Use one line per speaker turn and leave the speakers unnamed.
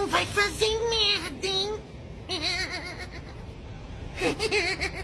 não vai fazer merda, hein?